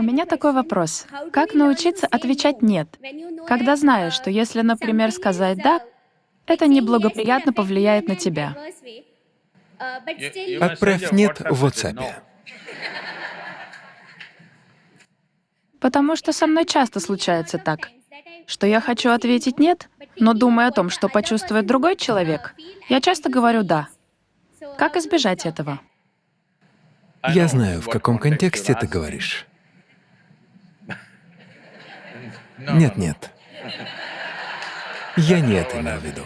У меня такой вопрос. Как научиться отвечать «нет», когда знаешь, что если, например, сказать «да», это неблагоприятно повлияет на тебя? Отправь «нет» в WhatsApp. Потому что со мной часто случается так, что я хочу ответить «нет», но думая о том, что почувствует другой человек, я часто говорю «да». Как избежать этого? Я знаю, в каком контексте ты говоришь. Нет, нет. Я не это имел в виду.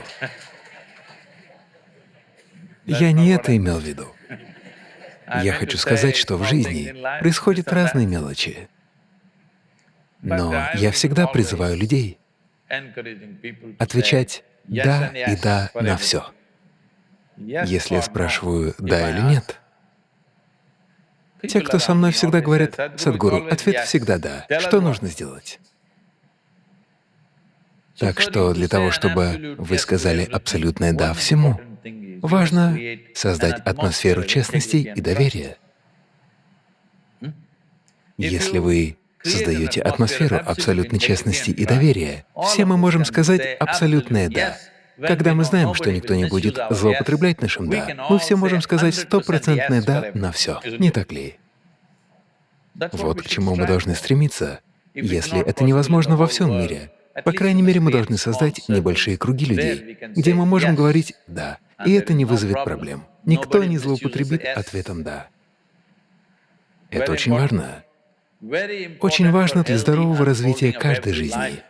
Я не это имел в виду. Я хочу сказать, что в жизни происходят разные мелочи. Но я всегда призываю людей отвечать «да» и «да» на все. Если я спрашиваю «да» или «нет», те, кто со мной всегда говорят «Садгуру», ответ всегда «да». Что нужно сделать? Так что для того, чтобы вы сказали абсолютное «да» всему, важно создать атмосферу честности и доверия. Если вы создаете атмосферу абсолютной честности и доверия, все мы можем сказать абсолютное «да». Когда мы знаем, что никто не будет злоупотреблять нашим «да», мы все можем сказать стопроцентное «да» на все, не так ли? Вот к чему мы должны стремиться. Если это невозможно во всем мире, по крайней мере, мы должны создать небольшие круги людей, где мы можем говорить «да», и это не вызовет проблем. Никто не злоупотребит ответом «да». Это очень важно. Очень важно для здорового развития каждой жизни.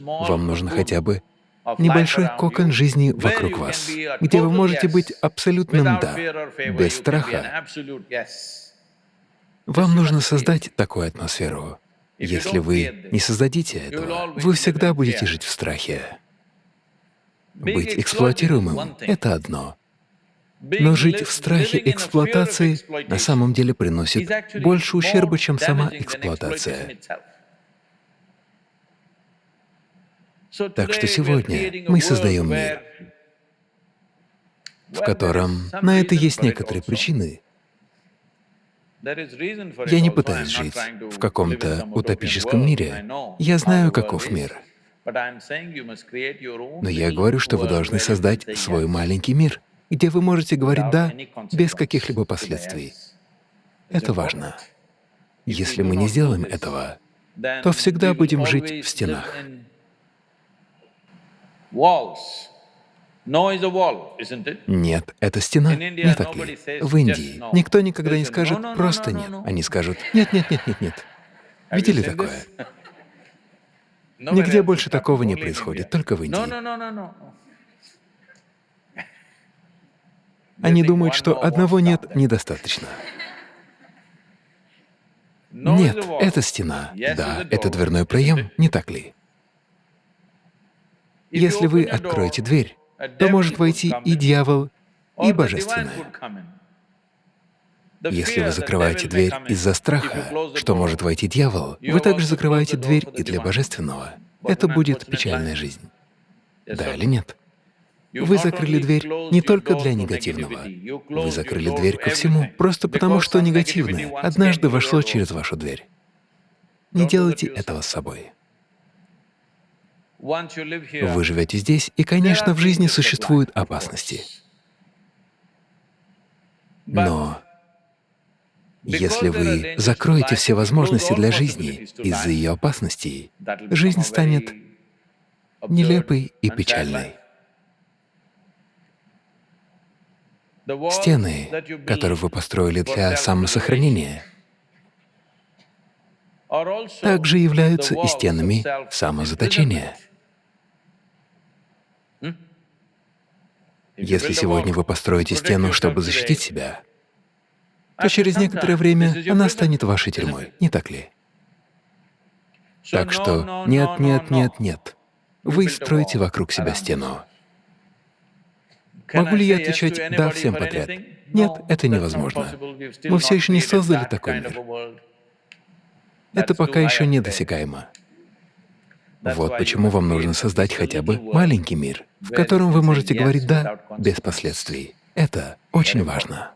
Вам нужно хотя бы небольшой кокон жизни вокруг вас, где вы можете быть абсолютным «да», без страха. Вам нужно создать такую атмосферу. Если вы не создадите этого, вы всегда будете жить в страхе. Быть эксплуатируемым — это одно. Но жить в страхе эксплуатации на самом деле приносит больше ущерба, чем сама эксплуатация. Так что сегодня мы создаем мир, в котором на это есть некоторые причины, я не пытаюсь жить в каком-то утопическом мире. Я знаю, каков мир. Но я говорю, что вы должны создать свой маленький мир, где вы можете говорить «да» без каких-либо последствий. Это4 Если мы не сделаем этого, то всегда будем жить в стенах. Нет, это стена, не так ли? В Индии никто никогда не скажет просто «нет». Они скажут «нет, нет, нет, нет, нет». Видели такое? Нигде больше такого не происходит, только в Индии. Они думают, что одного «нет» недостаточно. Нет, это стена. Да, это дверной проем, не так ли? Если вы откроете дверь, то может войти и дьявол, и Божественное. Если вы закрываете дверь из-за страха, что может войти дьявол, вы также закрываете дверь и для Божественного. Это будет печальная жизнь. Да или нет? Вы закрыли дверь не только для негативного, вы закрыли дверь ко всему, просто потому что негативное однажды вошло через вашу дверь. Не делайте этого с собой. Вы живете здесь, и, конечно, в жизни существуют опасности. Но если вы закроете все возможности для жизни из-за ее опасностей, жизнь станет нелепой и печальной. Стены, которые вы построили для самосохранения, также являются и стенами самозаточения. Если сегодня вы построите стену, чтобы защитить себя, то через некоторое время она станет вашей тюрьмой, не так ли? Так что нет, нет, нет, нет. Вы строите вокруг себя стену. Могу ли я отвечать «да» всем подряд? Нет, это невозможно. Мы все еще не создали такой мир. Это пока еще недосягаемо. Вот почему вам нужно создать хотя бы маленький мир, в котором вы можете говорить «да» без последствий. Это очень важно.